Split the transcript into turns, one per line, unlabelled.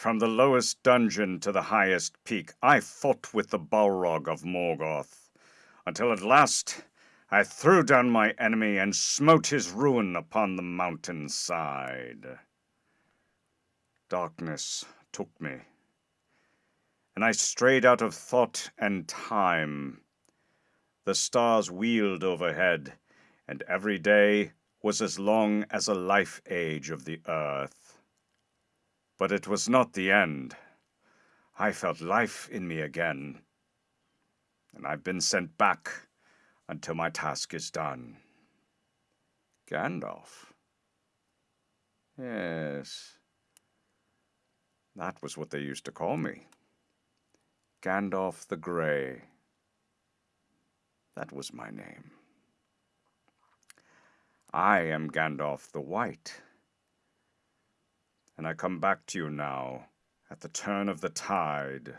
From the lowest dungeon to the highest peak, I fought with the Balrog of Morgoth, until at last I threw down my enemy and smote his ruin upon the mountain side. Darkness took me, and I strayed out of thought and time. The stars wheeled overhead, and every day was as long as a life age of the earth. But it was not the end. I felt life in me again, and I've been sent back until my task is done. Gandalf? Yes, that was what they used to call me. Gandalf the Grey. That was my name. I am Gandalf the White. And I come back to you now at the turn of the tide